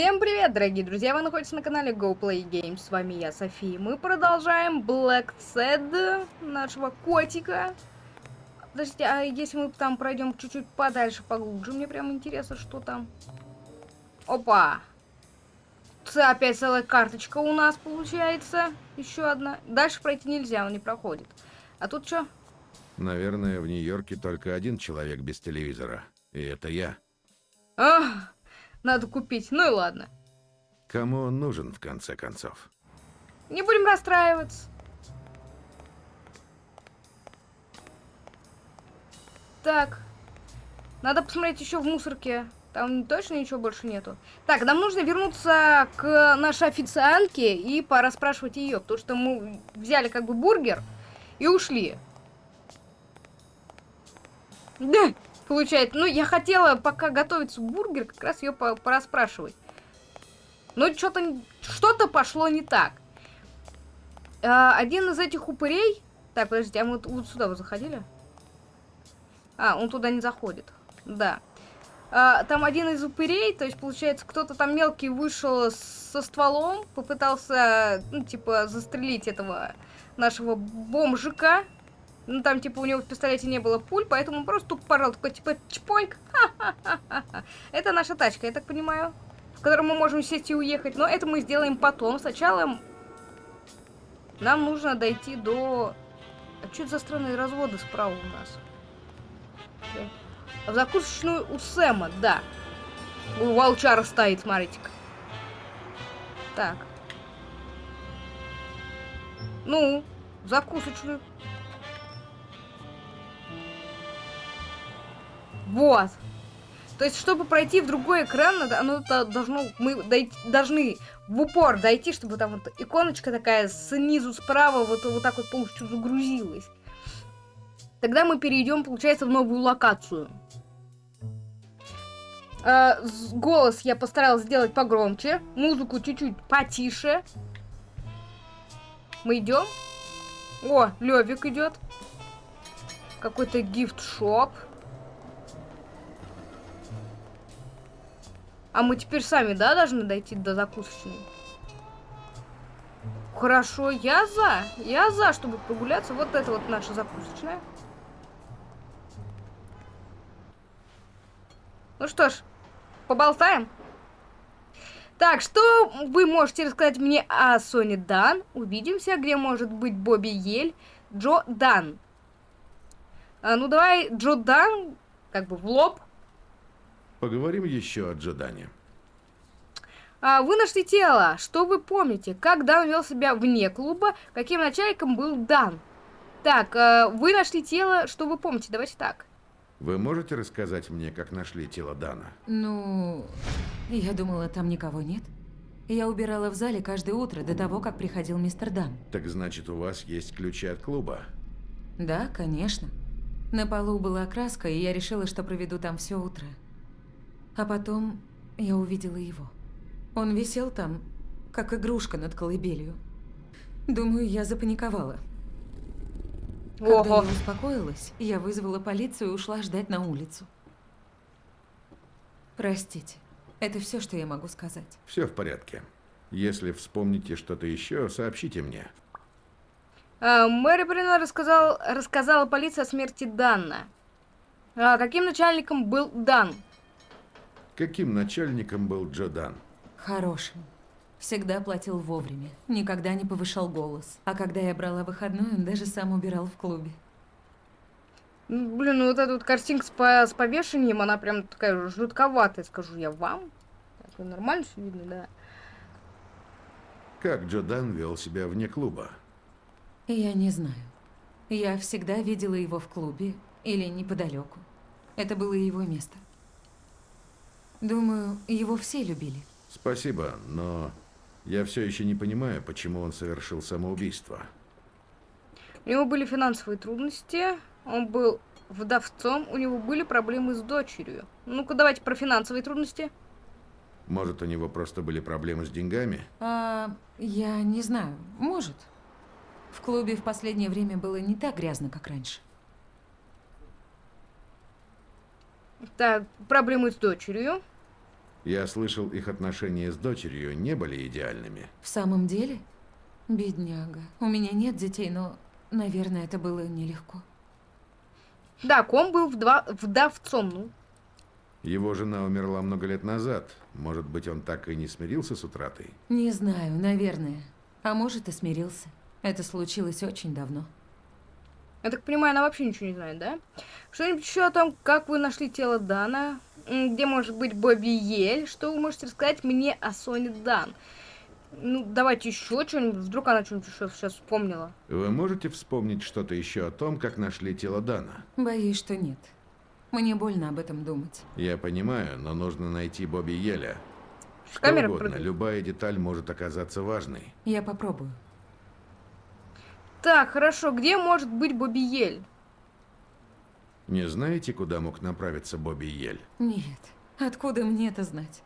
Всем привет, дорогие друзья! Вы находитесь на канале Go Play Games. С вами я, София. Мы продолжаем Black Sad, нашего котика. Подождите, а если мы там пройдем чуть-чуть подальше, поглубже? Мне прям интересно, что там. Опа! Опять целая карточка у нас получается. Еще одна. Дальше пройти нельзя, он не проходит. А тут что? Наверное, в Нью-Йорке только один человек без телевизора. И это я. Ах! Надо купить. Ну и ладно. Кому он нужен, в конце концов? Не будем расстраиваться. Так. Надо посмотреть еще в мусорке. Там точно ничего больше нету. Так, нам нужно вернуться к нашей официантке и пора спрашивать ее, потому что мы взяли как бы бургер и ушли. Да, получается. Ну, я хотела, пока готовится бургер, как раз ее пораспрашивать. Но что-то что-то пошло не так. А, один из этих упырей... Так, подождите, а мы вот сюда вы заходили? А, он туда не заходит. Да. А, там один из упырей, то есть, получается, кто-то там мелкий вышел со стволом, попытался, ну, типа, застрелить этого нашего бомжика. Ну, там, типа, у него в пистолете не было пуль, поэтому он просто тупо порал, такой, типа, чпоньк. Это наша тачка, я так понимаю, в которой мы можем сесть и уехать. Но это мы сделаем потом. Сначала нам нужно дойти до... А что это за странные разводы справа у нас? В закусочную у Сэма, да. У волчара стоит, смотрите-ка. Так. Ну, закусочную. Вот. То есть, чтобы пройти в другой экран, оно должно, мы дойти, должны в упор дойти, чтобы там вот иконочка такая снизу справа вот, вот так вот полностью загрузилась. Тогда мы перейдем, получается, в новую локацию. Э, голос я постаралась сделать погромче, музыку чуть-чуть потише. Мы идем. О, Левик идет. Какой-то гифт-шоп. А мы теперь сами, да, должны дойти до закусочной? Хорошо, я за. Я за, чтобы прогуляться. Вот это вот наша закусочная. Ну что ж, поболтаем. Так, что вы можете рассказать мне о Соне Дан? Увидимся, где может быть Бобби Ель, Джо Дан. А, ну давай, Джо Дан, как бы в лоб. Поговорим еще о Джодане. А, вы нашли тело. Что вы помните? Как Дан вел себя вне клуба? Каким начальником был Дан? Так, а, вы нашли тело. Что вы помните? Давайте так. Вы можете рассказать мне, как нашли тело Дана? Ну, я думала, там никого нет. Я убирала в зале каждое утро до того, как приходил мистер Дан. Так значит, у вас есть ключи от клуба? Да, конечно. На полу была краска, и я решила, что проведу там все утро. А потом я увидела его. Он висел там, как игрушка над колыбелью. Думаю, я запаниковала. Когда Ого. я успокоилась, я вызвала полицию и ушла ждать на улицу. Простите, это все, что я могу сказать. Все в порядке. Если вспомните что-то еще, сообщите мне. А, Мэри Брина рассказал, рассказала полиции о смерти Дана. А, каким начальником был Дан? Каким начальником был Джодан? Хорошим. Всегда платил вовремя, никогда не повышал голос. А когда я брала выходной, он даже сам убирал в клубе. Блин, ну вот эта вот картинка с, по с повешением, она прям такая жутковатая, скажу я вам. Так, нормально все видно, да. Как Джодан вел себя вне клуба? Я не знаю. Я всегда видела его в клубе или неподалеку. Это было его место. Думаю, его все любили. Спасибо, но я все еще не понимаю, почему он совершил самоубийство. У него были финансовые трудности, он был вдовцом, у него были проблемы с дочерью. Ну-ка, давайте про финансовые трудности. Может, у него просто были проблемы с деньгами? А, я не знаю. Может. В клубе в последнее время было не так грязно, как раньше. Так, проблемы с дочерью. Я слышал, их отношения с дочерью не были идеальными. В самом деле? Бедняга. У меня нет детей, но, наверное, это было нелегко. Да, Ком был вдва- вдовцом, ну. Его жена умерла много лет назад. Может быть, он так и не смирился с утратой? Не знаю, наверное. А может, и смирился. Это случилось очень давно. Я так понимаю, она вообще ничего не знает, да? Что-нибудь еще о том, как вы нашли тело Дана? Где может быть Бобби Ель? Что вы можете рассказать мне о Соне Дан? Ну, давайте еще что-нибудь. Вдруг она что-нибудь еще сейчас вспомнила. Вы можете вспомнить что-то еще о том, как нашли тело Дана? Боюсь, что нет. Мне больно об этом думать. Я понимаю, но нужно найти Бобби Еля. Что Камера угодно, прыгает. любая деталь может оказаться важной. Я попробую. Так, хорошо. Где может быть Бобби Ель? Не знаете, куда мог направиться Бобби Ель? Нет. Откуда мне это знать?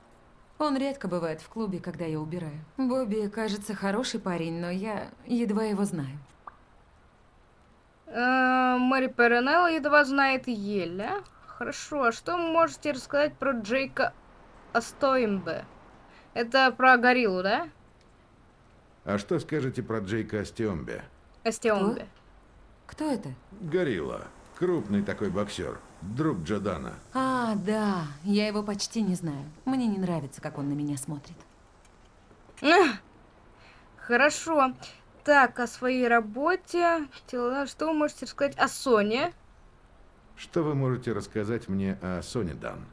Он редко бывает в клубе, когда я убираю. Бобби, кажется, хороший парень, но я едва его знаю. Э, Мэри Перенелла едва знает Еля. Хорошо, а что вы можете рассказать про Джейка Астоимбе? Это про гориллу, да? А что скажете про Джейка Астиомбе? Астеомбе. Кто это? Горилла. Крупный такой боксер. Друг Джодана. А, да. Я его почти не знаю. Мне не нравится, как он на меня смотрит. Эх, Хорошо. Так, о своей работе. Тела- Что вы можете рассказать о Соне? Что вы можете рассказать мне о Соне Дан?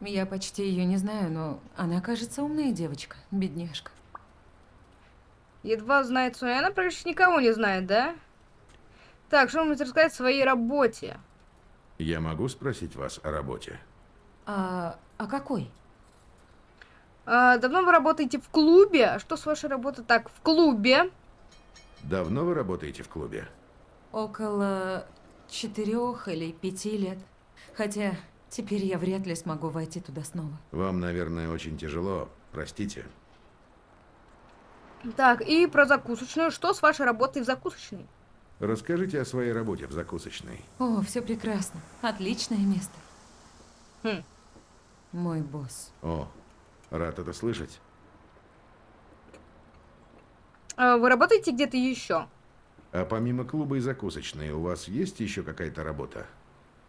Я почти ее не знаю, но она, кажется, умная девочка. Бедняжка. Едва знает Соня. Она практически никого не знает, да? Так, что вы можете рассказать о своей работе? Я могу спросить вас о работе? А, а какой? А, давно вы работаете в клубе? А Что с вашей работой? Так, в клубе. Давно вы работаете в клубе? Около четырех или пяти лет. Хотя теперь я вряд ли смогу войти туда снова. Вам, наверное, очень тяжело. Простите. Так, и про закусочную. Что с вашей работой в закусочной? Расскажите о своей работе в закусочной. О, все прекрасно. Отличное место. Хм. Мой босс. О, рад это слышать. А, вы работаете где-то еще? А помимо клуба и закусочной, у вас есть еще какая-то работа?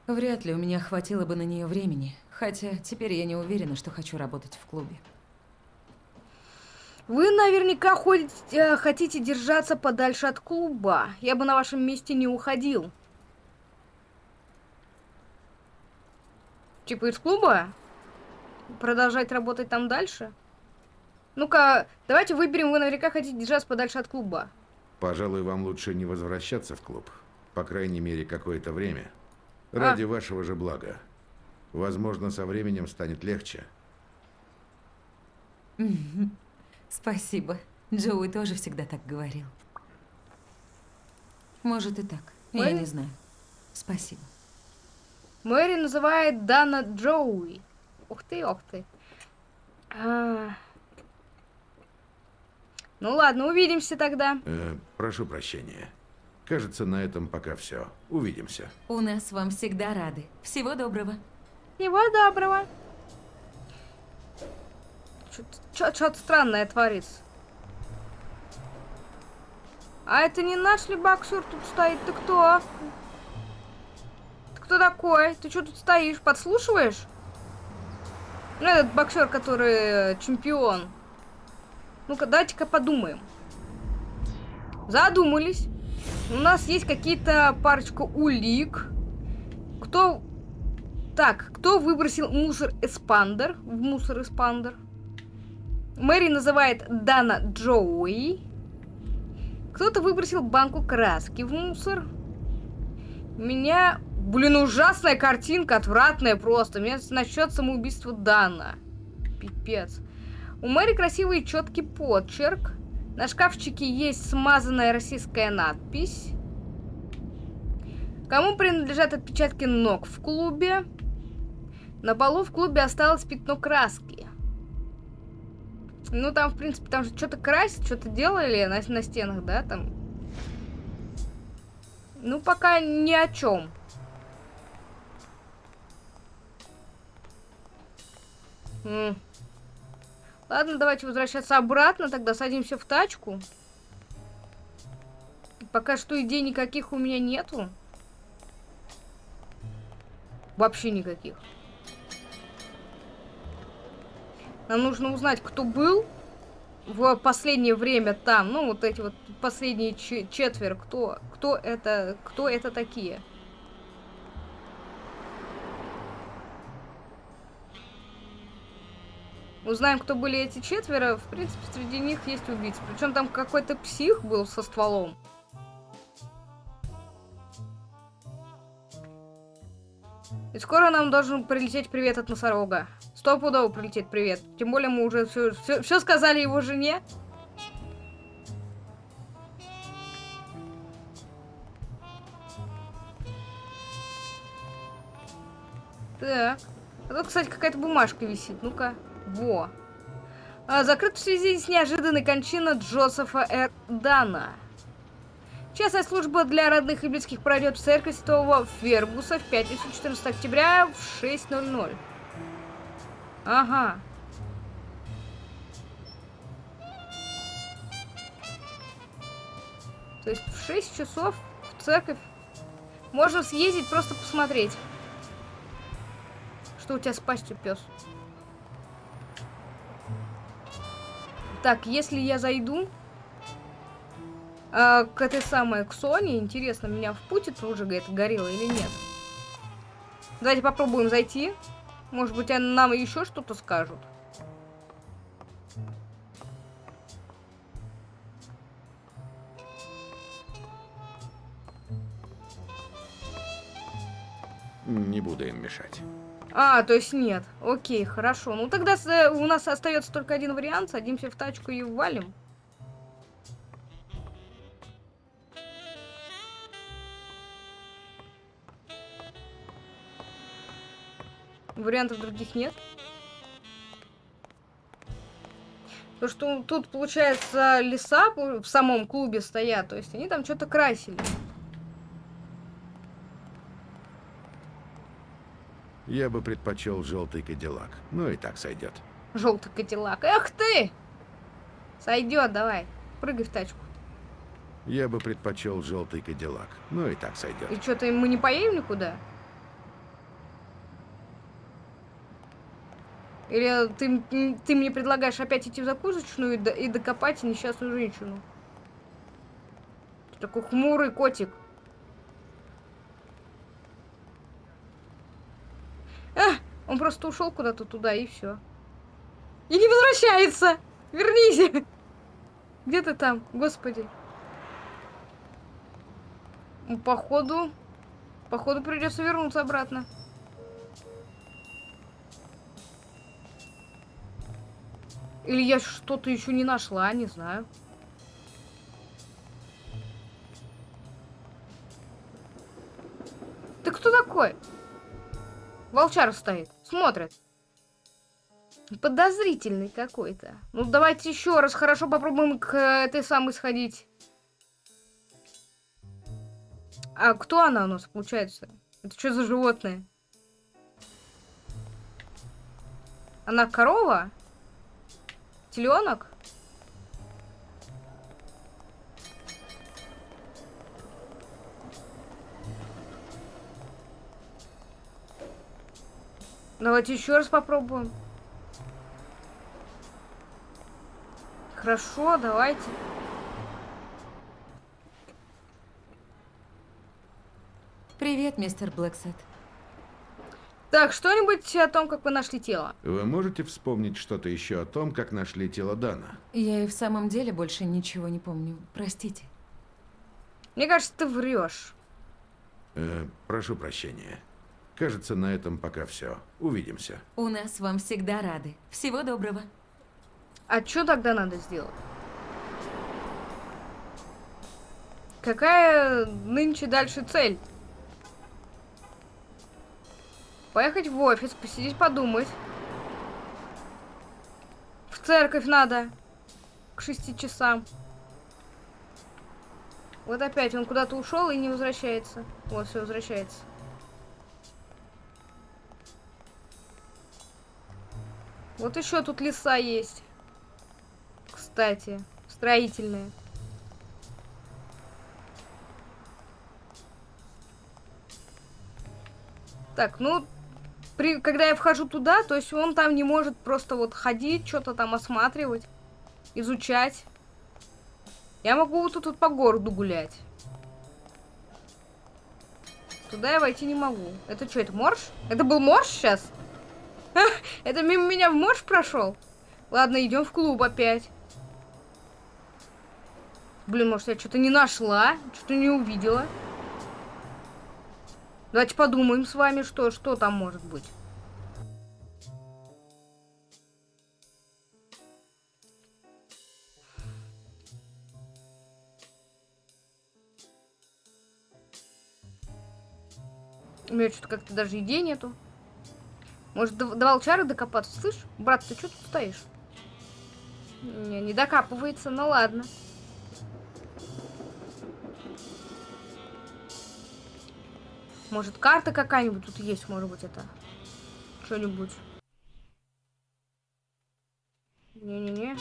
Вряд ли у меня хватило бы на нее времени. Хотя теперь я не уверена, что хочу работать в клубе. Вы наверняка ходите, э, хотите держаться подальше от клуба. Я бы на вашем месте не уходил. Типа из клуба? Продолжать работать там дальше? Ну-ка, давайте выберем, вы наверняка хотите держаться подальше от клуба. Пожалуй, вам лучше не возвращаться в клуб. По крайней мере, какое-то время. Ради вашего же блага. Возможно, со временем станет легче. Спасибо. Джоуи тоже всегда так говорил. Может и так. Я Ой. не знаю. Спасибо. Мэри называет Дана Джоуи. Ух ты, ух ты. А. Ну ладно, увидимся тогда. Э, прошу прощения. Кажется, на этом пока все. Увидимся. У нас вам всегда рады. Всего доброго. Всего доброго. Что-то странное творится. А это не наш ли боксер тут стоит? Ты кто? Ты кто такой? Ты что тут стоишь? Подслушиваешь? Ну, этот боксер, который э, чемпион. Ну-ка, давайте-ка подумаем. Задумались. У нас есть какие-то парочку улик. Кто... Так, кто выбросил мусор-эспандер в мусор-эспандер? Мэри называет Дана Джоуи. Кто-то выбросил банку краски в мусор. Меня, блин, ужасная картинка, отвратная просто. Меня насчет самоубийства Дана. Пипец. У Мэри красивый четкий почерк. На шкафчике есть смазанная российская надпись. Кому принадлежат отпечатки ног в клубе? На полу в клубе осталось пятно краски. Ну, там, в принципе, там же что-то красят, что-то делали на, на стенах, да, там. Ну, пока ни о чем. Ладно, давайте возвращаться обратно, тогда садимся в тачку. Пока что идей никаких у меня нету. Вообще никаких. Нам нужно узнать, кто был в последнее время там. Ну, вот эти вот последние четверо. Кто, кто это, кто это такие? Узнаем, кто были эти четверо. В принципе, среди них есть убийцы. Причем там какой-то псих был со стволом. И скоро нам должен прилететь привет от носорога. Стопудово прилетит привет. Тем более мы уже все, все, все сказали его жене. Так. А тут, кстати, какая-то бумажка висит. Ну-ка. Во. А, закрыт в связи с неожиданной кончиной Джозефа Р. Дана. Частная служба для родных и близких пройдет в церковь Святого Фергуса в пятницу 14 октября в 6.00. Ага. То есть в 6 часов в церковь можно съездить, просто посмотреть. Что у тебя с пастью, пес? Так, если я зайду э, к этой самой, к Соне, интересно, меня впутит уже это горело или нет? Давайте попробуем зайти. Может быть, они нам еще что-то скажут. Не буду им мешать. А, то есть нет. Окей, хорошо. Ну тогда э, у нас остается только один вариант. Садимся в тачку и валим. Вариантов других нет. То, что тут, получается, леса в самом клубе стоят. То есть они там что-то красили. Я бы предпочел желтый кадиллак. Ну и так сойдет. Желтый кадиллак. Эх ты! Сойдет, давай. Прыгай в тачку. Я бы предпочел желтый кадиллак. Ну и так сойдет. И что-то мы не поедем никуда? Или ты, ты мне предлагаешь опять идти в закусочную и, до, и докопать несчастную женщину? Ты такой хмурый котик. Он просто ушел куда-то туда и все. И не возвращается! Вернись! Где ты там, господи? Походу... Походу придется вернуться обратно. Или я что-то еще не нашла, не знаю. Ты кто такой? Волчар стоит, смотрит. Подозрительный какой-то. Ну, давайте еще раз хорошо попробуем к этой самой сходить. А кто она у нас, получается? Это что за животное? Она корова? Теленок? Давайте еще раз попробуем. Хорошо, давайте. Привет, мистер Блэксет. Так, что-нибудь о том, как вы нашли тело? Вы можете вспомнить что-то еще о том, как нашли тело Дана? Я и в самом деле больше ничего не помню. Простите. Мне кажется, ты врешь. Э, прошу прощения. Кажется, на этом пока все. Увидимся. У нас вам всегда рады. Всего доброго. А что тогда надо сделать? Какая нынче дальше цель? Поехать в офис, посидеть, подумать. В церковь надо. К шести часам. Вот опять он куда-то ушел и не возвращается. Вот, все возвращается. Вот еще тут леса есть. кстати. Строительные. Так, ну, при, когда я вхожу туда, то есть он там не может просто вот ходить, что-то там осматривать, изучать. Я могу вот тут вот по городу гулять. Туда я войти не могу. Это что, это морж? Это был морж сейчас? Это мимо меня в морж прошел? Ладно, идем в клуб опять. Блин, может, я что-то не нашла, что-то не увидела. Давайте подумаем с вами, что, что там может быть. У меня что-то как-то даже идей нету. Может, до, до волчары докопаться? Слышь, брат, ты что тут стоишь? Не, не докапывается, ну ладно. Может, карта какая-нибудь тут есть, может быть, это. Что-нибудь. Не-не-не.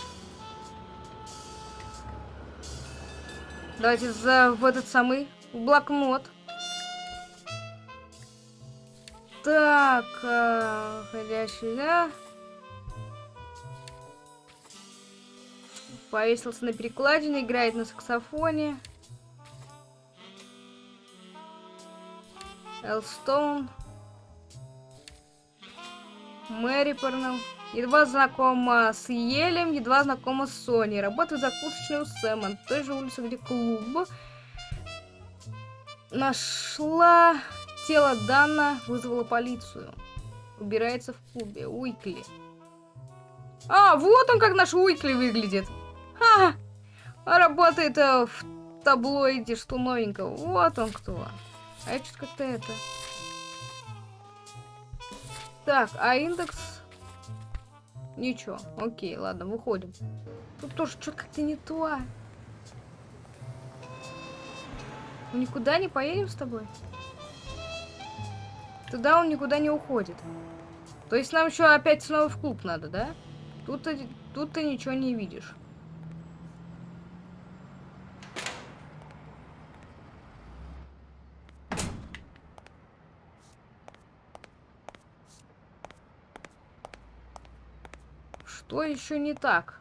Давайте за, в этот самый блокнот. Так, э, ходящий, да? Повесился на перекладине, играет на саксофоне. Элстоун. Мэри Парнелл. Едва знакома с Елем, едва знакома с Соней. Работает закусочной у Сэма. На той же улице, где клуб. Нашла тело Дана, вызвала полицию. Убирается в клубе. Уикли. А, вот он как наш Уикли выглядит. Ха! А работает э, в таблоиде, что новенького. Вот он кто. А я что-то как-то это... Так, а индекс... Ничего. Окей, ладно, выходим. Тут тоже что-то как-то не то. Мы никуда не поедем с тобой? Туда он никуда не уходит. То есть нам еще опять снова в клуб надо, да? Тут, тут ты ничего не видишь. Что еще не так?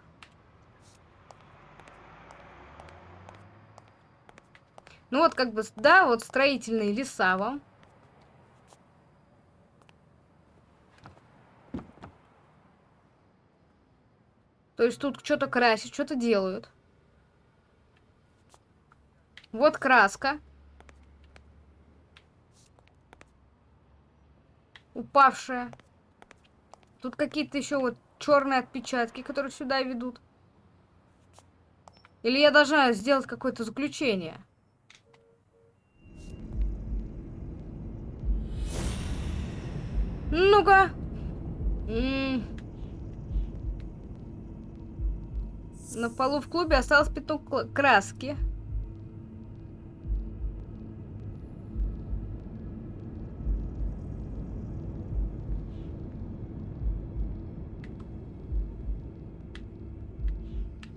Ну вот как бы, да, вот строительные леса вам. То есть тут что-то красят, что-то делают. Вот краска. Упавшая. Тут какие-то еще вот черные отпечатки, которые сюда ведут. Или я должна сделать какое-то заключение? Ну-ка. На полу в клубе осталось пятно краски.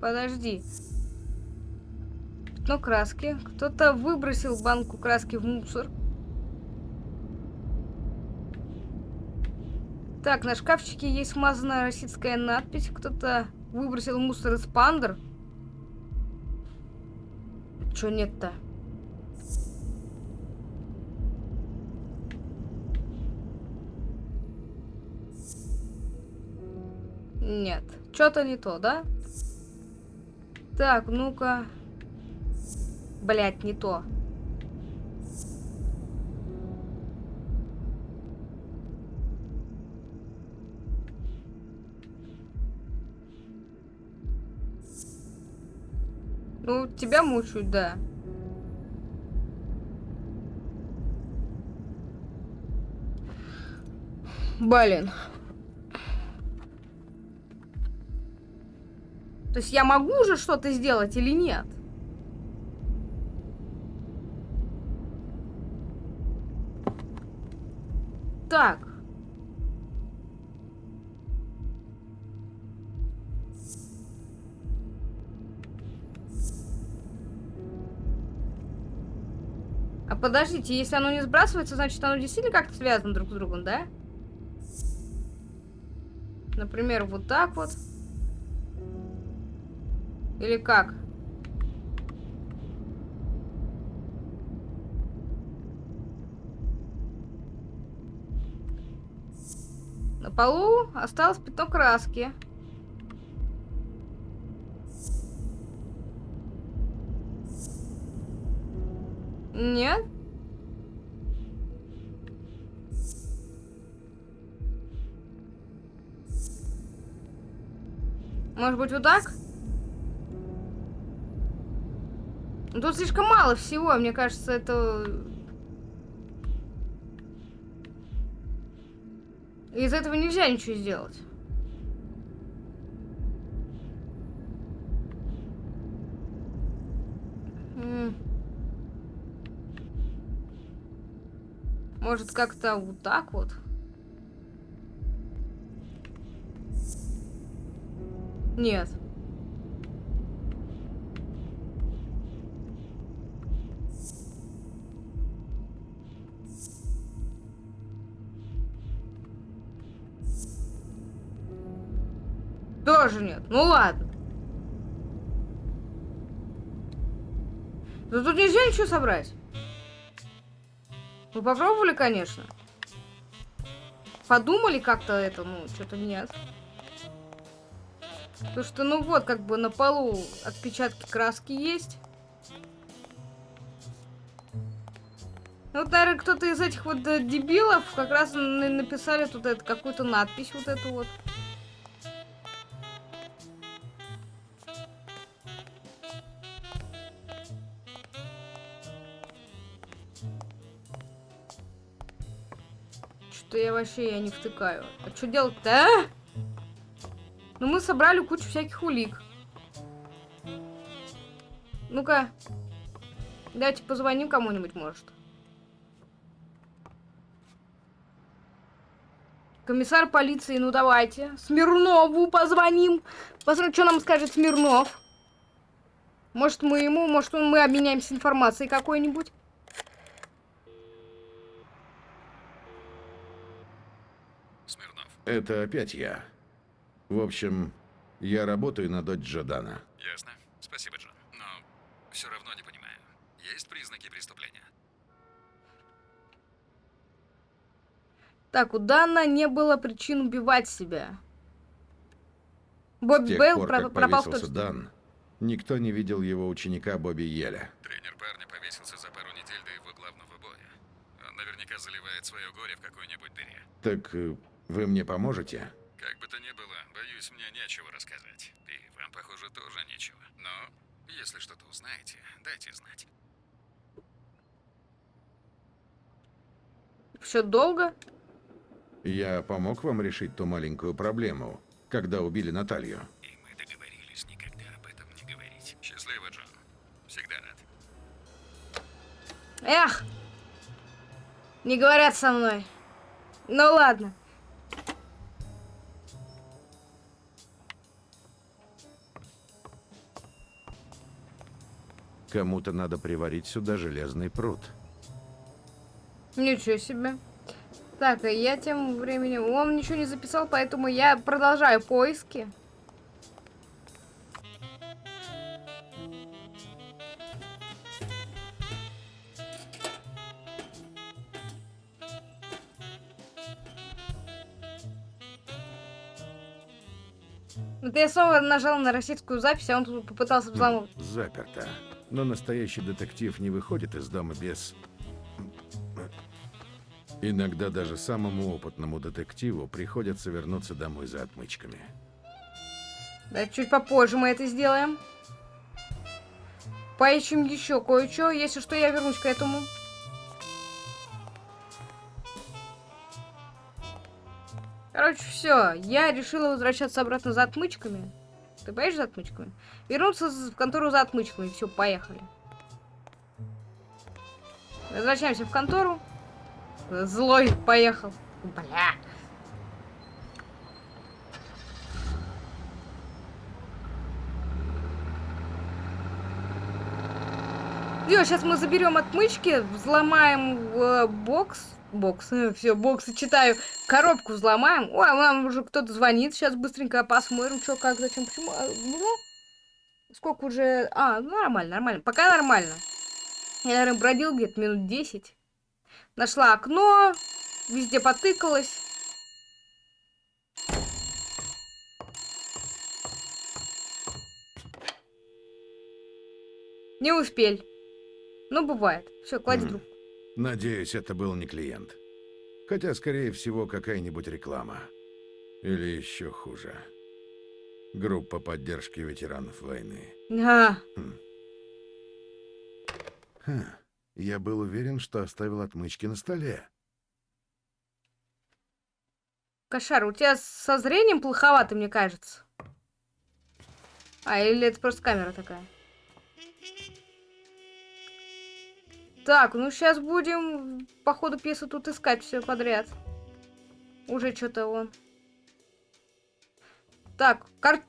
Подожди. Пятно краски. Кто-то выбросил банку краски в мусор. Так, на шкафчике есть смазанная российская надпись. Кто-то выбросил мусор из пандер. Чё нет-то? Нет. Что-то не то, да? Так, ну-ка. Блять, не то. Ну, тебя мучают, да. Блин. То есть я могу уже что-то сделать или нет? Так. А подождите, если оно не сбрасывается, значит оно действительно как-то связано друг с другом, да? Например, вот так вот. Или как? На полу осталось пятно краски. Нет? Может быть, вот так? Тут слишком мало всего, мне кажется, это... Из этого нельзя ничего сделать. Может, как-то вот так вот? Нет. Тоже нет. Ну ладно. Да тут нельзя ничего собрать. Вы попробовали, конечно. Подумали как-то это, ну, что-то нет. Потому что, ну вот, как бы на полу отпечатки краски есть. Ну, вот, наверное, кто-то из этих вот э, дебилов как раз на- написали тут какую-то надпись вот эту вот. Вообще я не втыкаю. А что делать-то, а? Ну, мы собрали кучу всяких улик. Ну-ка. Давайте позвоним кому-нибудь, может. Комиссар полиции, ну давайте. Смирнову позвоним. Посмотрим, что нам скажет Смирнов. Может, мы ему, может, мы обменяемся информацией какой-нибудь. Это опять я. В общем, я работаю на дочь Джодана. Ясно. Спасибо, Джон. Но все равно не понимаю. Есть признаки преступления? Так, у Дана не было причин убивать себя. Бобби Бейл пор, про- как пропал в точке. Дан, никто не видел его ученика Бобби Еля. Тренер парня повесился за пару недель до его главного боя. Он наверняка заливает свое горе в какой-нибудь дыре. Так э, вы мне поможете? Как бы то ни было, боюсь, мне нечего рассказать. И вам, похоже, тоже нечего. Но, если что-то узнаете, дайте знать. Все долго? Я помог вам решить ту маленькую проблему, когда убили Наталью. И мы договорились никогда об этом не говорить. Счастливо, Джон. Всегда рад. Эх! Не говорят со мной. Ну ладно. Кому-то надо приварить сюда железный пруд. Ничего себе. Так, а я тем временем... Он ничего не записал, поэтому я продолжаю поиски. Вот я снова нажал на российскую запись, а он тут попытался взломать. Заперто. Но настоящий детектив не выходит из дома без... Иногда даже самому опытному детективу приходится вернуться домой за отмычками. Да, чуть попозже мы это сделаем. Поищем еще кое-что. Если что, я вернусь к этому. Короче, все. Я решила возвращаться обратно за отмычками. Ты поедешь за отмычками? Вернуться в контору за отмычками. Все, поехали. Возвращаемся в контору. Злой поехал. Бля. ждет. Сейчас мы заберем отмычки, взломаем э, бокс. Бокс, все, боксы читаю. Коробку взломаем. Ой, нам уже кто-то звонит. Сейчас быстренько посмотрим, что, как, зачем, почему. А, ну, сколько уже... А, ну, нормально, нормально. Пока нормально. Я, наверное, бродил где-то минут 10. Нашла окно, везде потыкалась. Не успел. Ну, бывает. Все, клади трубку. Надеюсь, это был не клиент. Хотя, скорее всего, какая-нибудь реклама. Или еще хуже. Группа поддержки ветеранов войны. А, Ха, я был уверен, что оставил отмычки на столе. кошар, у тебя со зрением плоховато, мне кажется. А, или это просто камера такая? Так, ну сейчас будем по ходу пьесы тут искать все подряд. Уже что-то он. Так, кар...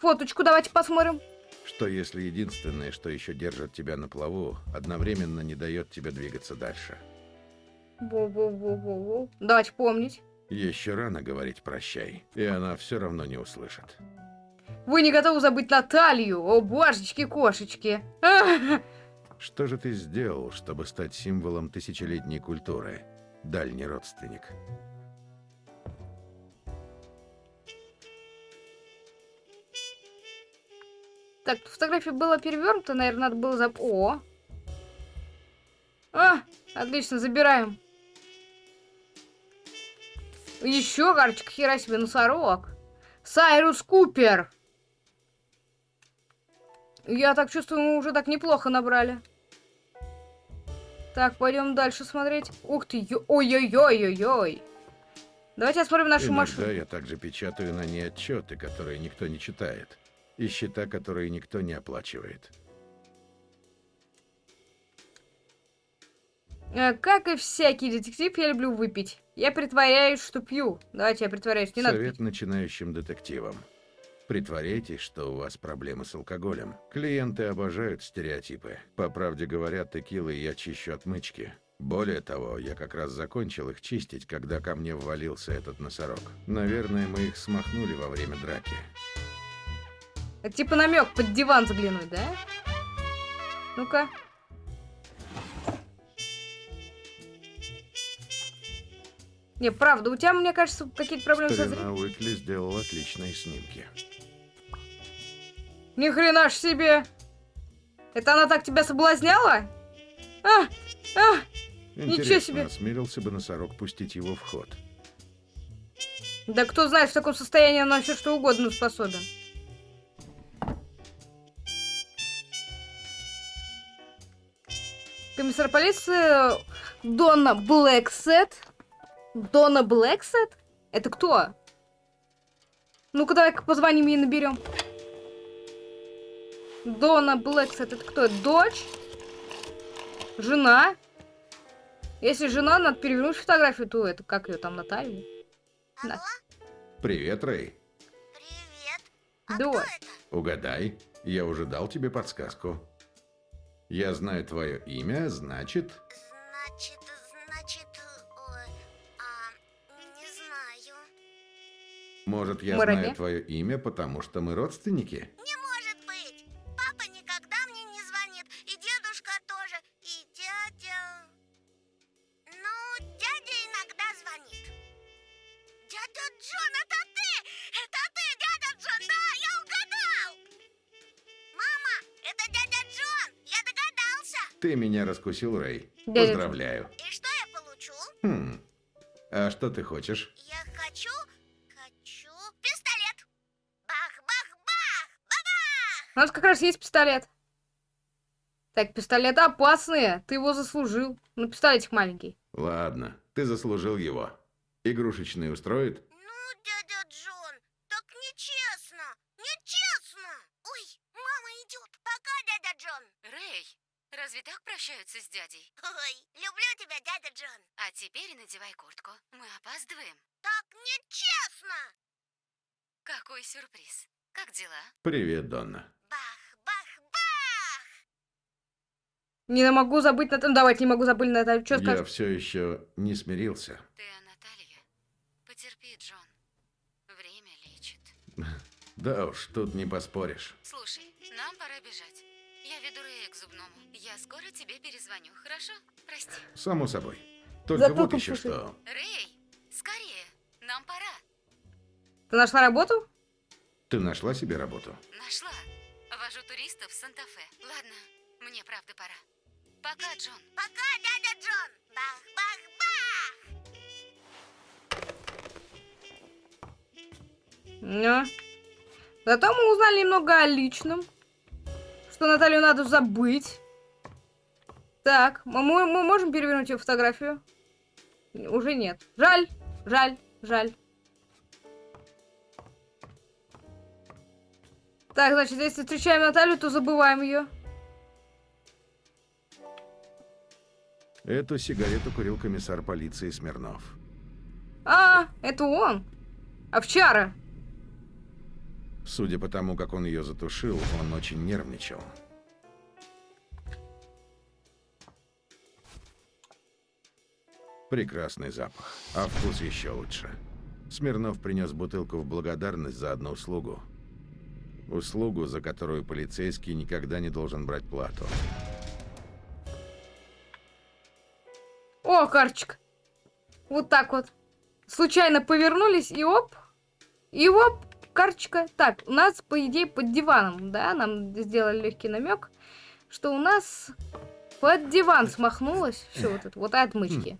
фоточку давайте посмотрим. Что если единственное, что еще держит тебя на плаву, одновременно не дает тебе двигаться дальше? Во-во-во-во-во. Давайте помнить. Еще рано говорить прощай, и она все равно не услышит. Вы не готовы забыть Наталью? О, божечки-кошечки. Что же ты сделал, чтобы стать символом тысячелетней культуры, дальний родственник? Так, фотография была перевернута, наверное, надо было зап... О! А, отлично, забираем. Еще карточка, хера себе, носорог. Сайрус Купер. Я так чувствую, мы уже так неплохо набрали. Так, пойдем дальше смотреть. Ух ты, ой-ой-ой-ой-ой. Давайте осмотрим нашу Иногда машину. я также печатаю на ней отчеты, которые никто не читает, и счета, которые никто не оплачивает. Э, Как и всякий детектив, я люблю выпить. Я притворяюсь, что пью. Давайте я притворяюсь, не надо Совет начинающим детективам. Притворяйтесь, что у вас проблемы с алкоголем. Клиенты обожают стереотипы. По правде говоря, текилой я чищу отмычки. Более того, я как раз закончил их чистить, когда ко мне ввалился этот носорог. Наверное, мы их смахнули во время драки. Это типа намек под диван заглянуть, да? Ну-ка. Не, правда, у тебя, мне кажется, какие-то проблемы со зрением. Старина Уикли сделал отличные снимки. Ни хрена ж себе! Это она так тебя соблазняла? А! А! Ничего Интересно, себе. осмелился бы носорог пустить его в ход. Да кто знает, в таком состоянии он на все что угодно способен. Комиссар полиции Донна Блэксет. Донна Блэксет? Это кто? Ну-ка, давай-ка позвоним и наберем. Донна Блэксет, это кто? Дочь? Жена? Если жена, надо перевернуть фотографию, то это как ее там, Наталья? Алло, Да. Привет, Рэй. привет. А Да. кто это? Угадай, я уже дал тебе подсказку. Я знаю твое имя, значит... Значит, значит, ой, а, не знаю. Может, я Муравей? знаю твое имя, потому что мы родственники? Раскусил, Рэй. Джон. Поздравляю. И что я получу? Хм. А что ты хочешь? Я хочу, хочу пистолет. Бах, бах, бабах. У нас как раз есть пистолет. Так, пистолеты опасные. Ты его заслужил. Ну, пистолетик маленький. Ладно, ты заслужил его. Игрушечный устроит? Ну, дядя Джон, так нечестно, нечестно. Ой, мама идет. Пока, дядя Джон. Рэй, разве так прощаются с дядей? Ой, люблю тебя, дядя Джон. А теперь надевай куртку. Мы опаздываем. Так нечестно. Какой сюрприз. Как дела? Привет, Донна. Бах, бах, бах. Не могу забыть Наталью. Давайте, не могу забыть Наталью. Что Я скажешь? все еще не смирился. Ты о Наталье? Потерпи, Джон. Время лечит. Да уж, тут не поспоришь. Слушай, нам пора бежать. Я веду Рэя к зубному. Я скоро тебе перезвоню, хорошо? Прости. Само собой. Только Зато вот еще что. Рэй, скорее. Нам пора. Ты нашла работу? Ты нашла себе работу? Нашла. Вожу туристов в Санта-Фе. Ладно, мне правда пора. Пока, Джон. Пока, дядя Джон. Бах-бах-бах. Ну. Зато мы узнали немного о личном. Что Наталью надо забыть. Так, мы, мы можем перевернуть ее фотографию? Уже нет. Жаль, жаль, жаль. Так, значит, если встречаем Наталью, то забываем ее. Эту сигарету курил комиссар полиции Смирнов. А, это он. Овчара. Судя по тому, как он ее затушил, он очень нервничал. Прекрасный запах, а вкус еще лучше. Смирнов принес бутылку в благодарность за одну услугу. Услугу, за которую полицейский никогда не должен брать плату. О, карточка. Вот так вот. Случайно повернулись, и оп. И оп, карточка. Так, у нас, по идее, под диваном, да, нам сделали легкий намек, что у нас под диван смахнулось все вот это, вот отмычки.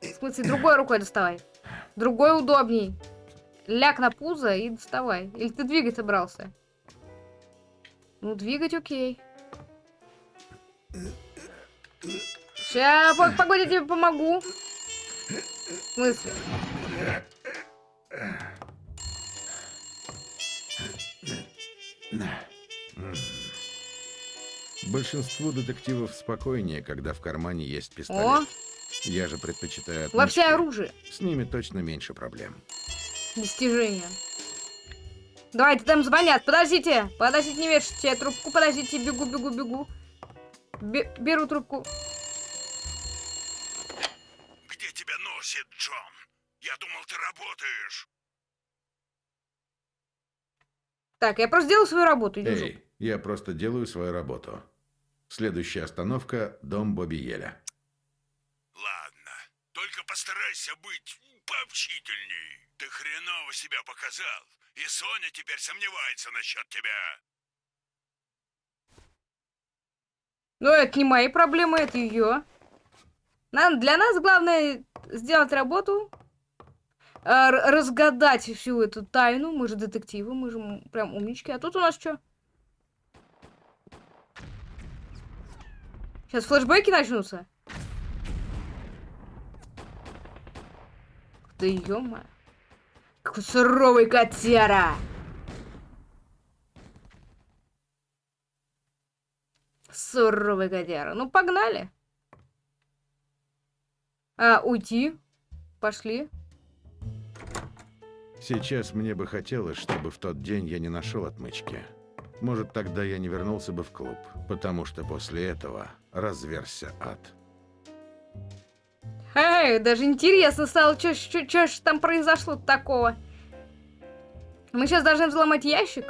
В смысле, другой рукой доставай. Другой удобней. Ляг на пузо и доставай. Или ты двигать собрался? Ну, двигать окей. По- погоди, я тебе помогу. В смысле? Большинству детективов спокойнее, когда в кармане есть О, пистолет. Я же предпочитаю во все отмычки. оружие. С ними точно меньше проблем. Достижение. Давайте, там звонят. Подождите. Подождите, не вешайте трубку. Подождите, бегу, бегу, бегу. Бе- беру трубку. Где тебя носит, Джон? Я думал, ты работаешь. Так, я просто делаю свою работу. Эй, я просто делаю свою работу. Следующая остановка – дом Бобби Еля. Ладно, только постарайся быть пообщительней. Ты хреново себя показал, и Соня теперь сомневается насчет тебя. Но это не мои проблемы, это ее. Нам, для нас главное сделать работу, р- разгадать всю эту тайну. Мы же детективы, мы же прям умнички. А тут у нас что? Сейчас флешбеки начнутся. Да ё Какой суровый котяра! Суровый котяра. Ну, погнали. А, уйти? Пошли. Сейчас мне бы хотелось, чтобы в тот день я не нашел отмычки. Может, тогда я не вернулся бы в клуб, потому что после этого разверся ад. Эй, даже интересно стало, что ж там произошло такого. Мы сейчас должны взломать ящик?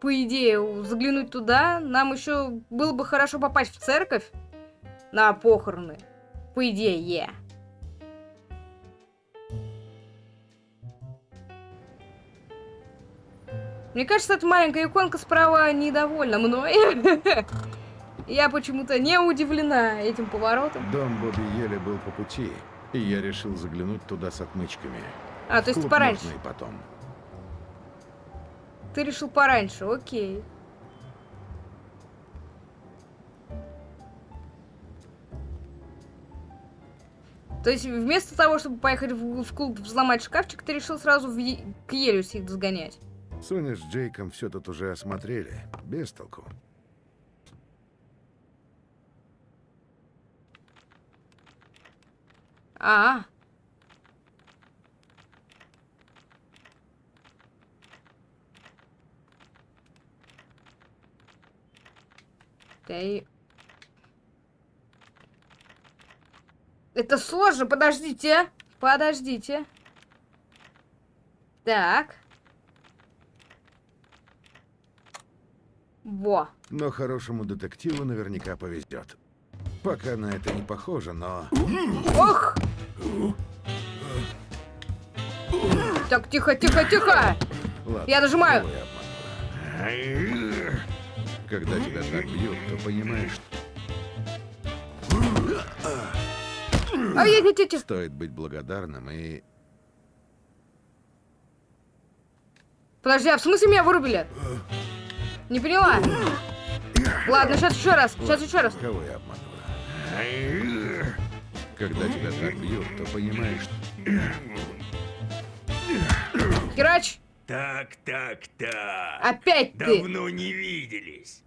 По идее, заглянуть туда, нам еще было бы хорошо попасть в церковь на похороны. По идее. Мне кажется, эта маленькая иконка справа недовольна мной. Я почему-то не удивлена этим поворотом. Дом Бобби Еля был по пути, и я решил заглянуть туда с отмычками. А, то есть пораньше. и потом. Ты решил пораньше, окей. То есть вместо того, чтобы поехать в, в клуб взломать шкафчик, ты решил сразу в к Елюс их сгонять. Соня с Джейком все тут уже осмотрели. Без толку. А, -а, -а. They... Это сложно, подождите. А. Подождите. Так. Во. Но хорошему детективу наверняка повезет. Пока на это не похоже, но... Ох! Так, тихо, тихо, тихо! Ладно, Я нажимаю. я? Когда тебя так бьют, то понимаешь, ай, ай, ай, ай. стоит быть благодарным и... Подожди, а в смысле меня вырубили? Не поняла. Ладно, сейчас еще раз, сейчас еще раз. Кого я обманываю? Когда тебя так бьют, то понимаешь, Херач, Так, так, так. опять ты. Давно не виделись.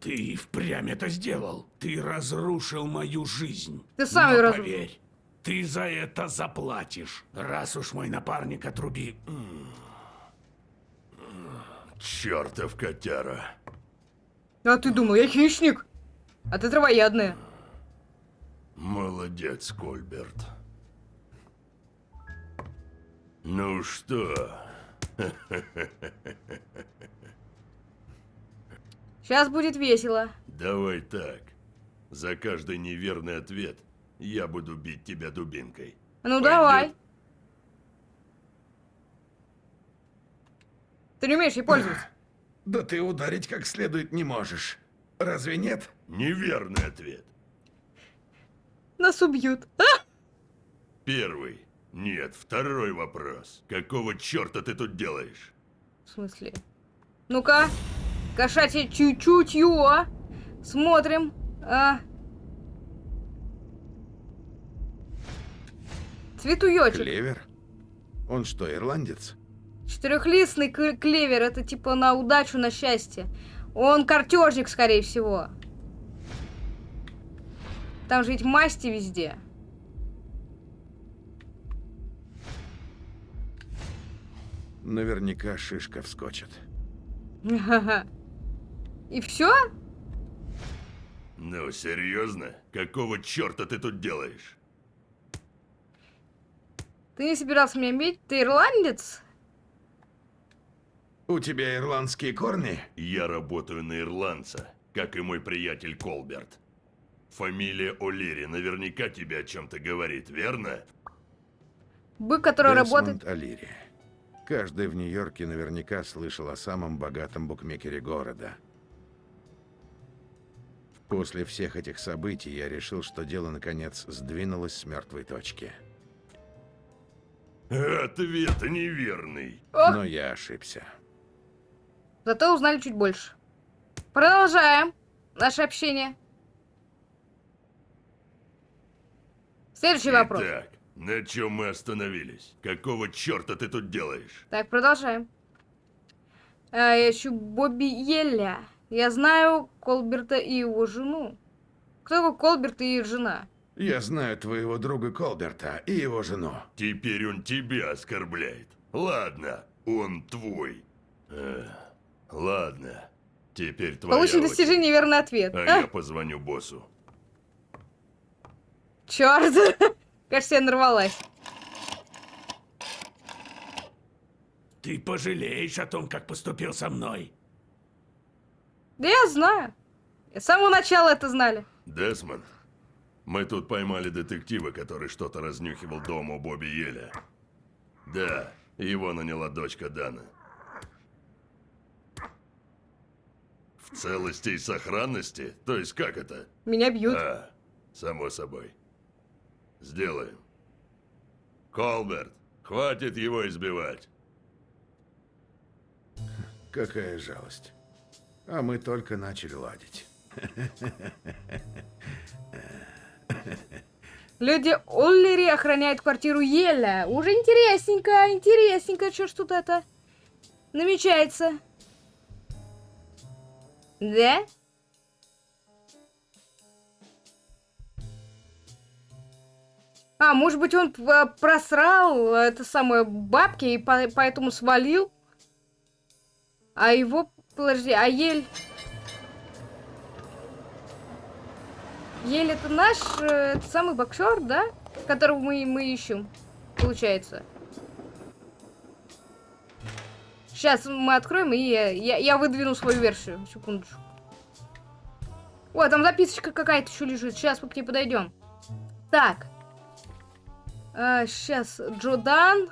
Ты впрямь это сделал. Ты разрушил мою жизнь. Ты сам её разрушил. поверь, ты за это заплатишь, раз уж мой напарник отруби... Чертов котяра. А ты думал, я хищник? А ты травоядная. Молодец, Кольберт. Ну что, Сейчас будет весело. давай так. За каждый неверный ответ я буду бить тебя дубинкой. Ну Пойдёт? давай. Ты не умеешь ей пользоваться. Да ты ударить как следует не можешь. Разве нет? Неверный ответ. Нас убьют. А? Первый. Нет, второй вопрос. Какого черта ты тут делаешь? В смысле? Ну-ка. Кошачье чуть-чуть ё. Смотрим. А. Цветуёчек. Клевер? Он что, ирландец? Четырехлистный клевер. Это типа на удачу, на счастье. Он картежник, скорее всего. Там же ведь масти везде. Наверняка шишка вскочит. И все? Ну, серьезно? Какого черта ты тут делаешь? Ты не собирался меня бить? Ты ирландец? У тебя ирландские корни? Я работаю на ирландца, как и мой приятель Колберт. Фамилия О'Лири наверняка тебе о чем-то говорит, верно? Бык, который работает... Десмонд Алири. Каждый в Нью-Йорке наверняка слышал о самом богатом букмекере города. После всех этих событий я решил, что дело наконец сдвинулось с мертвой точки. Ответ неверный. Но я ошибся. Зато узнали чуть больше. Продолжаем наше общение. Следующий вопрос. Итак, на чем мы остановились? Какого черта ты тут делаешь? Так, продолжаем. А, я ищу Бобби Елля. Я знаю Колберта и его жену. Кто такой Колберт и их жена? Я знаю твоего друга Колберта и его жену. Теперь он тебя оскорбляет. Ладно, он твой. Эх, ладно, теперь твоя Получен очередь. достижение верный ответ. А я позвоню боссу. Черт! Кажется, я нарвалась. Ты пожалеешь о том, как поступил со мной. Да я знаю. С самого начала это знали. Десмонд, мы тут поймали детектива, который что-то разнюхивал дому Бобби Еля. Да, его наняла дочка Дана. В целости и сохранности? То есть как это? Меня бьют. А, само собой. Сделаем. Колберт, хватит его избивать. Какая жалость. А мы только начали ладить. Люди Оллери охраняют квартиру Еля. Уже интересненько, интересненько, что ж тут это намечается. Да? А, может быть, он просрал это самое бабки и по поэтому свалил? А его... Подожди, а ель... Ель это наш, э, это самый боксер, да? Которого мы, мы ищем, получается. Сейчас мы откроем, и я, я, я выдвину свою версию. Секундочку. О, там записочка какая-то еще лежит. Сейчас мы к ней подойдем. Так. А, сейчас Джодан.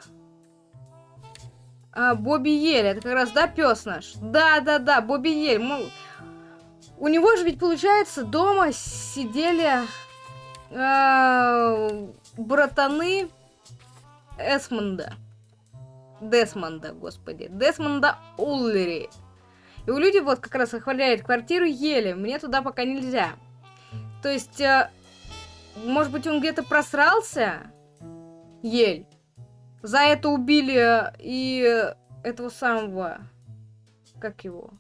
А, Бобби Ель. Это как раз, да, пес наш? Да, да, да, Бобби Ель. Мы... У него же ведь, получается, дома сидели а, братаны Эсмонда. Десмонда, господи. Десмонда Уллери. И у людей вот как раз охваляет квартиру Ели. Мне туда пока нельзя. То есть, э, может быть, он где-то просрался? Ель. За это убили и этого самого... Как его?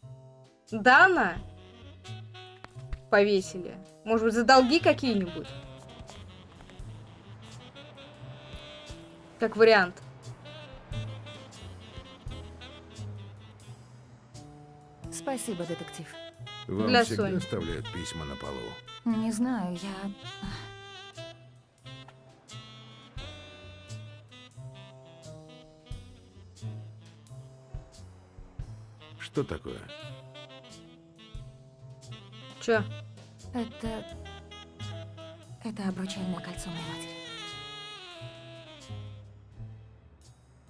Дана? Повесили. Может быть, за долги какие-нибудь? Как вариант. Спасибо, детектив. Вам Для всегда Сони. оставляют письма на полу. Не знаю, я... Что такое? Чё? Это... Это обручальное кольцо моей матери.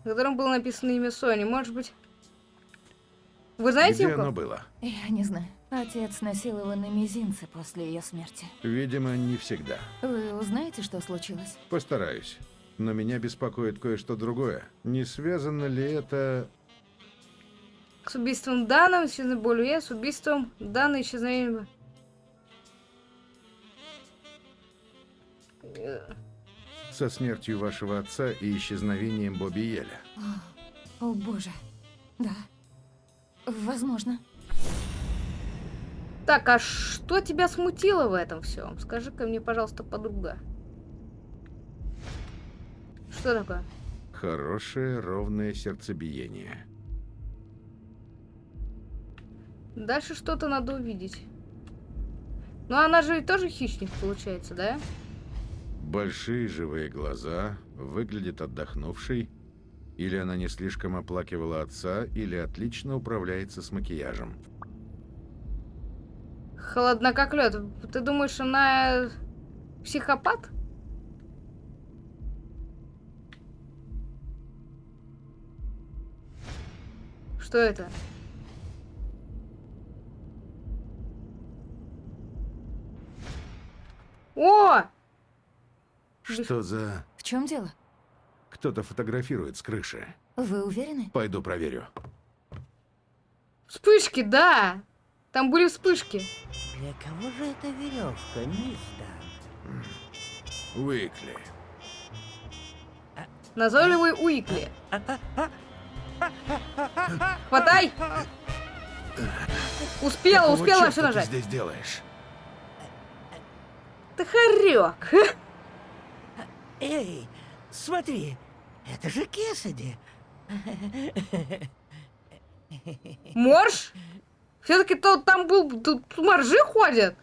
На котором было написано имя Сони. Может быть... Вы знаете Где оно было? Я не знаю. Отец носил его на мизинце после ее смерти. Видимо, не всегда. Вы узнаете, что случилось? Постараюсь. Но меня беспокоит кое-что другое. Не связано ли это... С убийством Дана, исчезновением Болюе, с убийством Дана, исчезновением... Со смертью вашего отца и исчезновением Бобби Еля? О, боже. Да. Возможно. Так, а что тебя смутило в этом всем? Скажи-ка мне, пожалуйста, подруга. Что такое? Хорошее, ровное сердцебиение. Дальше что-то надо увидеть. Ну, она же тоже хищник, получается, да? Большие живые глаза, выглядит отдохнувшей. Или она не слишком оплакивала отца, или отлично управляется с макияжем. Холодна как лед. Ты думаешь, она психопат? Что это? О! Что за... В чем дело? Кто-то фотографирует с крыши. Вы уверены? Пойду проверю. Вспышки, да! Там были вспышки. Для кого же эта веревка, мисс Дан? Уикли. Назойливый Уикли. Хватай! Успела, Какого успела чёрта все ты нажать. здесь делаешь? Ты хорек. Эй, смотри, это же Кесади. Морж? Все-таки то там был, тут моржи ходят.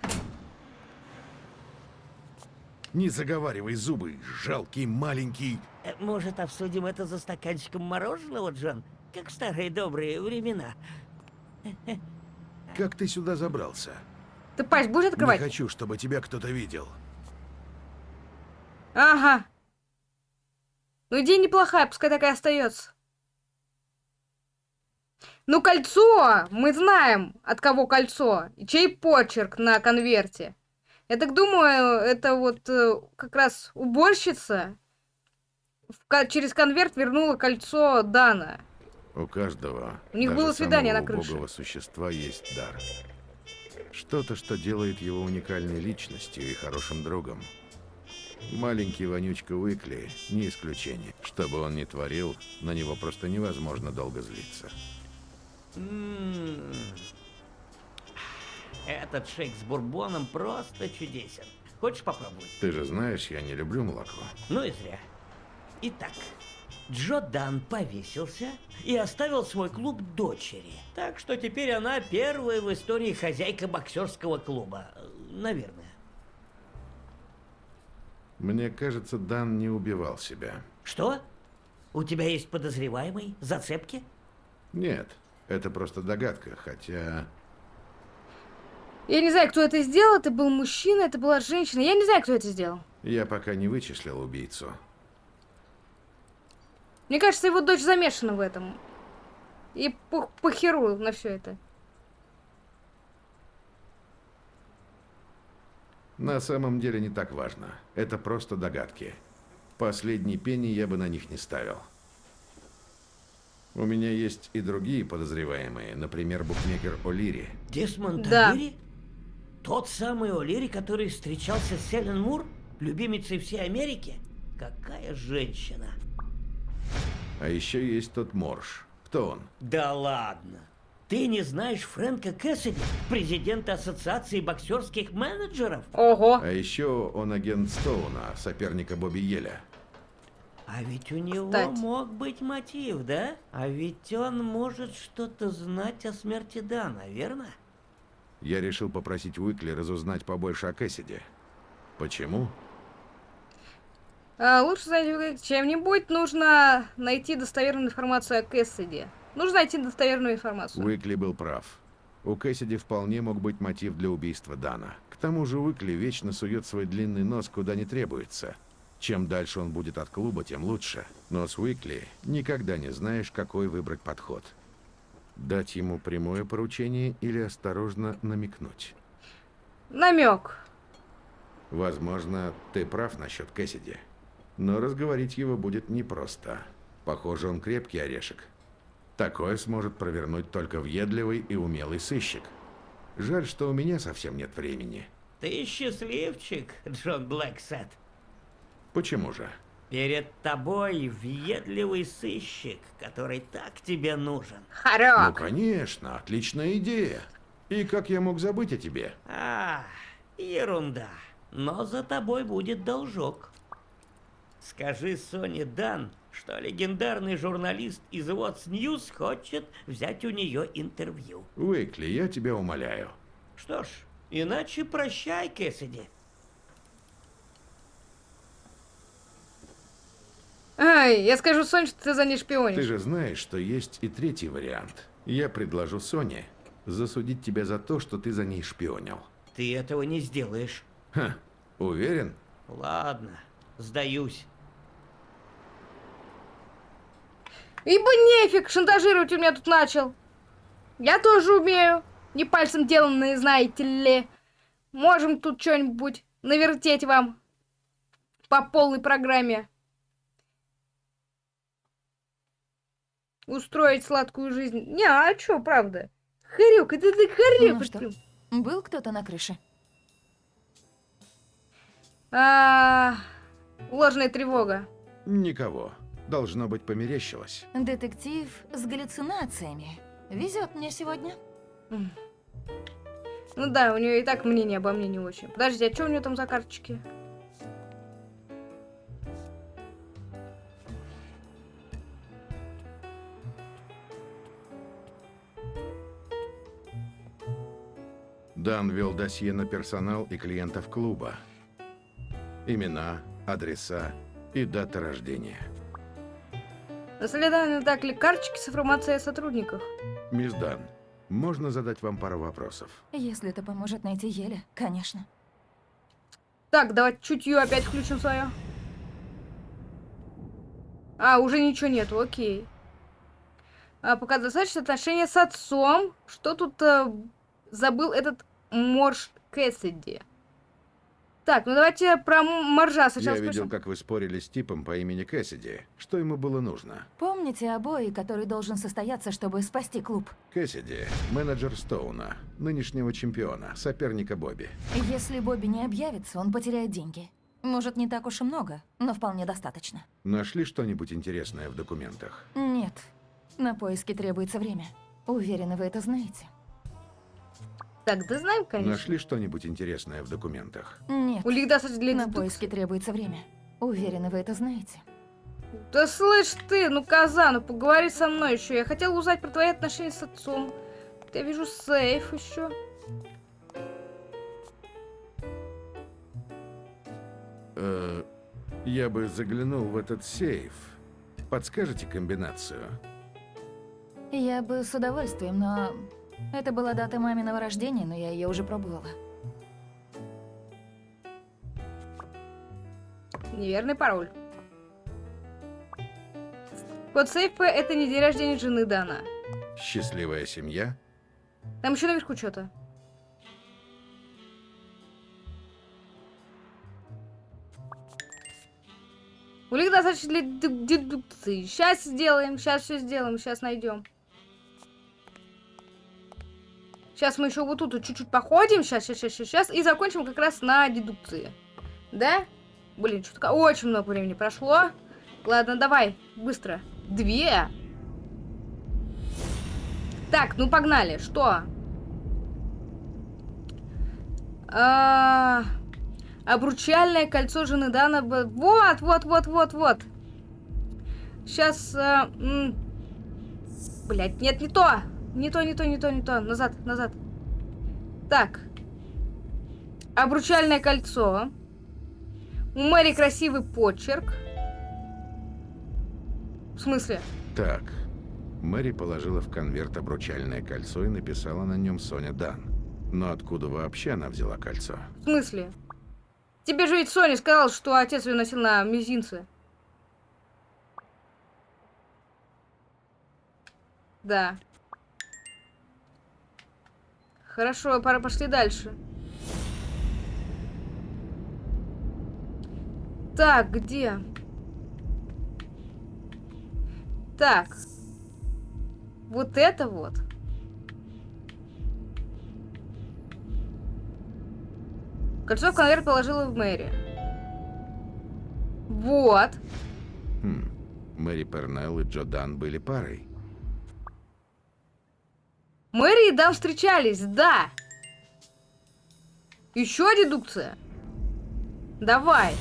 Не заговаривай зубы, жалкий маленький... Э, Может, обсудим это за стаканчиком мороженого, Джон? Как в старые добрые времена. Как ты сюда забрался? Ты пасть будешь Не открывать? хочу, чтобы тебя кто-то видел. Ага. Ну, идея неплохая, пускай такая остается. Ну, кольцо! Мы знаем, от кого кольцо. И чей почерк на конверте. Я так думаю, это вот э, как раз уборщица через конверт вернула кольцо Дана. У каждого, У них было свидание на крыше. убогого существа есть дар. Что-то, что делает его уникальной личностью и хорошим другом. Маленький вонючка Уикли не исключение. Что бы он ни творил, на него просто невозможно долго злиться. М, Этот шейк с бурбоном просто чудесен. Хочешь попробовать? Ты же знаешь, я не люблю молоко. Ну и зря. Итак, Джо Дан повесился и оставил свой клуб дочери. Так что теперь она первая в истории хозяйка боксерского клуба. Э, Наверное. Мне кажется, Дан не убивал себя. Что? У тебя есть подозреваемый? Зацепки? Нет, это просто догадка, хотя... Я не знаю, кто это сделал. Это был мужчина, это была женщина. Я не знаю, кто это сделал. Я пока не вычислил убийцу. Мне кажется, его дочь замешана в этом. И по похеру на все это. На самом деле не так важно. Это просто догадки. Последний пенни я бы на них не ставил. У меня есть и другие подозреваемые, например, букмекер О'Лири. Десмонд Да. О'Лири? Тот самый О'Лири, который встречался с Селен Мур, любимицей всей Америки? Какая женщина! А еще есть тот Морш. Кто он? Да ладно! Ты не знаешь Фрэнка Кэссиди, президента Ассоциации боксерских менеджеров? Ого. А еще он агент Стоуна, соперника Бобби Еля. А ведь у него Кстати. мог быть мотив, да? А ведь он может что-то знать о смерти Дана, верно? Я решил попросить Уикли разузнать побольше о Кэссиди. Почему? А, лучше занять чем-нибудь. Нужно найти достоверную информацию о Кэссиди. Нужно найти достоверную информацию. Уикли был прав. У Кэссиди вполне мог быть мотив для убийства Дана. К тому же Уикли вечно сует свой длинный нос куда не требуется. Чем дальше он будет от клуба, тем лучше. Но с Уикли никогда не знаешь, какой выбрать подход. Дать ему прямое поручение или осторожно намекнуть. Намек. Возможно, ты прав насчет Кэссиди. Но разговорить его будет непросто. Похоже, он крепкий орешек. Такое сможет провернуть только въедливый и умелый сыщик. Жаль, что у меня совсем нет времени. Ты счастливчик, Джон Блэксет. Почему же? Перед тобой въедливый сыщик, который так тебе нужен. Ну, Хорек. конечно, отличная идея. И как я мог забыть о тебе? А, ерунда. Но за тобой будет должок. Скажи Соне Дан, что легендарный журналист из What's News хочет взять у нее интервью. Уикли, я тебя умоляю. Что ж, иначе прощай, Кэссиди. Ай, я скажу Соне, что ты за ней шпионишь. Ты же знаешь, что есть и третий вариант. Я предложу Соне засудить тебя за то, что ты за ней шпионил. Ты этого не сделаешь. Ха, уверен? Ладно, сдаюсь. Ибо нефиг, шантажировать у меня тут начал. Я тоже умею. Не пальцем деланные, знаете ли. Можем тут что-нибудь навертеть вам по полной программе. Устроить сладкую жизнь. Не, а чё, правда? Хорек, это ты хорек. Ну что? Был кто-то на крыше? А, ложная тревога. Никого. Должно быть, померещилось. Детектив с галлюцинациями. Везет мне сегодня. Ну да, у нее и так мнение обо мне не очень. Подожди, а что у нее там за карточки? Дан вел досье на персонал и клиентов клуба. Имена, адреса и дата рождения. На следах так ли карточки с информацией о сотрудниках? Мисс Дан, можно задать вам пару вопросов? Если это поможет найти Еля, конечно. Так, давай чутье опять включим свое. А, уже ничего нету, окей. А, пока достаточно отношения с отцом. Что тут э, забыл этот Морж Кэссиди? Так, ну давайте про М- Моржа сначала Я видел, как вы спорили с типом по имени Кэссиди. Что ему было нужно? Помните о бое, который должен состояться, чтобы спасти клуб? Кэссиди – менеджер Стоуна, нынешнего чемпиона, соперника Бобби. Если Бобби не объявится, он потеряет деньги. Может, не так уж и много, но вполне достаточно. Нашли что-нибудь интересное в документах? Нет, на поиски требуется время. Уверена, вы это знаете. Так, да знаем, конечно. Нашли что-нибудь интересное в документах? Нет, У них достаточно для на поиски требуется время. Уверена, вы это знаете. Да слышь ты, ну коза, ну поговори со мной еще. Я хотела узнать про твои отношения с отцом. Я вижу сейф еще. Э, я бы заглянул в этот сейф. Подскажете комбинацию? Я бы с удовольствием, но... Это была дата маминого рождения, но я ее уже пробовала. Неверный пароль. Код сейфа это не день рождения жены Дана. Счастливая семья? Там еще наверху что-то. Улик достаточно для ду- дедукции. Сейчас сделаем, сейчас все сделаем, сейчас найдем. Сейчас мы еще вот тут чуть-чуть походим, сейчас, сейчас, сейчас, сейчас, и закончим как раз на дедукции. Да? Блин, что-то очень много времени прошло. Ладно, давай, быстро. Две. Так, ну погнали. Что? А, обручальное кольцо жены Дана. Вот, вот, вот, вот, вот. Сейчас. Блять, нет, не то. Не то, не то, не то, не то. Назад, назад. Так. Обручальное кольцо. У Мэри красивый почерк. В смысле? Так. Мэри положила в конверт обручальное кольцо и написала на нем Соня Дан. Но откуда вообще она взяла кольцо? В смысле? Тебе же ведь Соня сказал, что отец ее носил на мизинце. Да. Хорошо, пора пошли дальше. Так, где? Так. Вот это вот. Кольцо в конверт положила в Мэри. Вот. Хм. Мэри Пернелл и Джо Дан были парой. Мэри и Дан встречались, да. Еще дедукция. Давай.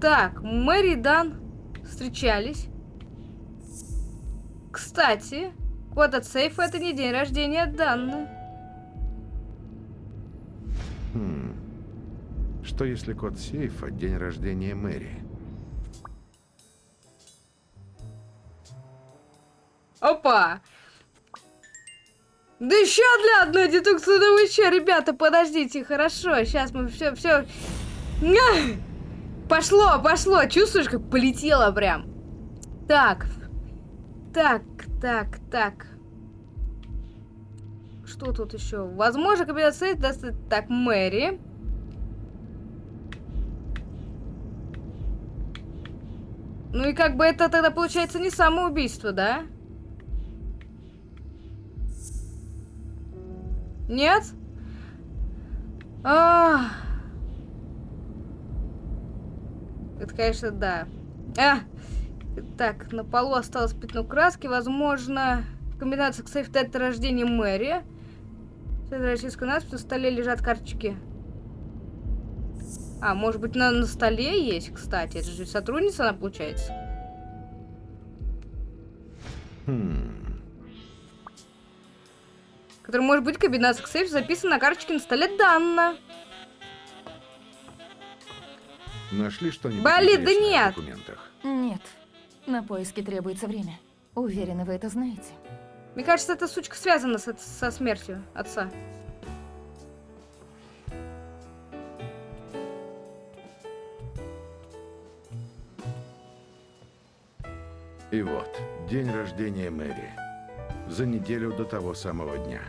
Так, Мэри и Дан встречались. Кстати, код от сейфа это не день рождения Данны. Хм. Что если код сейфа – день рождения Мэри? Опа! Да еще для одной вы что, ребята, подождите, хорошо, сейчас мы все, все... Пошло, пошло, чувствуешь, как полетело прям? Так, так, так, так. Что тут еще? Возможно, комбинация даст... Так, Мэри. Ну и как бы это тогда получается не самоубийство, да? Нет? А. Это, конечно, да. А. Так, на полу осталось пятно краски. Возможно, комбинация к сейф дата рождения Мэри. С российской надпись на столе лежат карточки. А, может быть, на, на столе есть, кстати. Это же сотрудница она, получается. Хм. Который может быть комбинация к сейф записана на карточке на столе Данна. Нашли что-нибудь Болит, да интересное в нет. документах? Нет. На поиски требуется время. Уверена, вы это знаете. Мне кажется, эта сучка связана с, со смертью отца. И вот, день рождения Мэри. За неделю до того самого дня.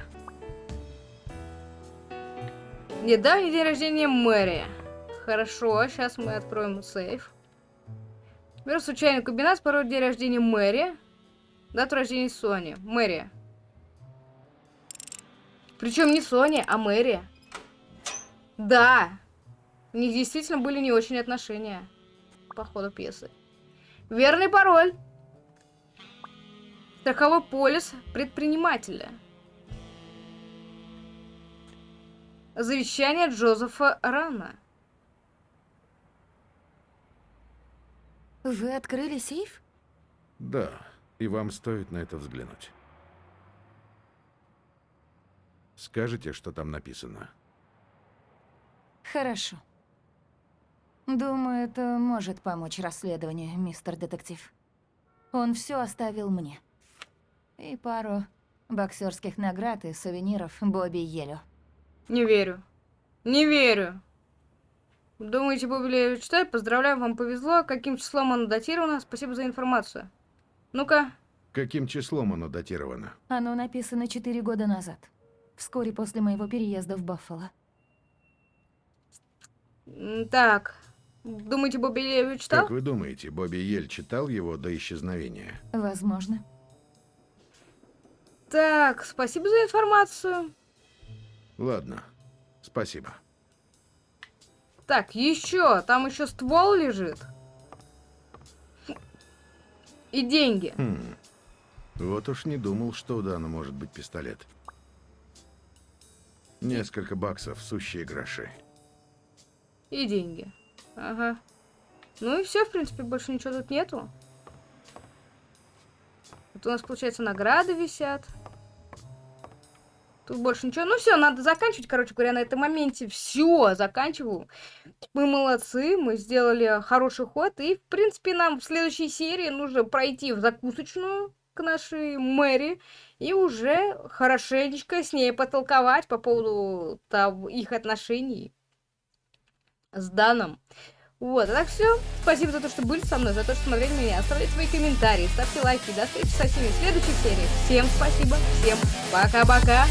Недавний день рождения Мэри. Хорошо, сейчас мы откроем сейф. Беру случайную комбинацию, пароль день рождения Мэри. Дату рождения Сони. Мэри. Причем не Сони, а Мэри. Да. У них действительно были не очень отношения. По ходу пьесы. Верный пароль. Страховой полис предпринимателя. Завещание Джозефа Рана. Вы открыли сейф? Да, и вам стоит на это взглянуть. Скажите, что там написано. Хорошо. Думаю, это может помочь расследованию, мистер детектив. Он все оставил мне. И пару боксерских наград и сувениров Бобби Елю. Не верю. Не верю. Думаете, Бобби читает? Поздравляю, вам повезло. Каким числом оно датировано? Спасибо за информацию. Ну-ка. Каким числом оно датировано? Оно написано четыре года назад. Вскоре после моего переезда в Баффало. Так. Думаете, Бобби Левич читал? Как вы думаете, Бобби Ель читал его до исчезновения? Возможно. Так, спасибо за информацию. Ладно, спасибо. Так, еще. Там еще ствол лежит. И деньги. Хм. Вот уж не думал, что у Дана может быть пистолет. Несколько баксов, сущие гроши. И деньги. Ага. Ну и все, в принципе, больше ничего тут нету. Вот у нас, получается, награды висят. Тут больше ничего. Ну все, надо заканчивать, короче говоря, на этом моменте. Все, заканчиваю. Мы молодцы, мы сделали хороший ход. И, в принципе, нам в следующей серии нужно пройти в закусочную к нашей Мэри и уже хорошенечко с ней потолковать по поводу того, их отношений с Даном. Вот, а так все. Спасибо за то, что были со мной, за то, что смотрели меня. Оставляйте свои комментарии, ставьте лайки. До встречи со всеми в следующих сериях. Всем спасибо, всем пока-пока.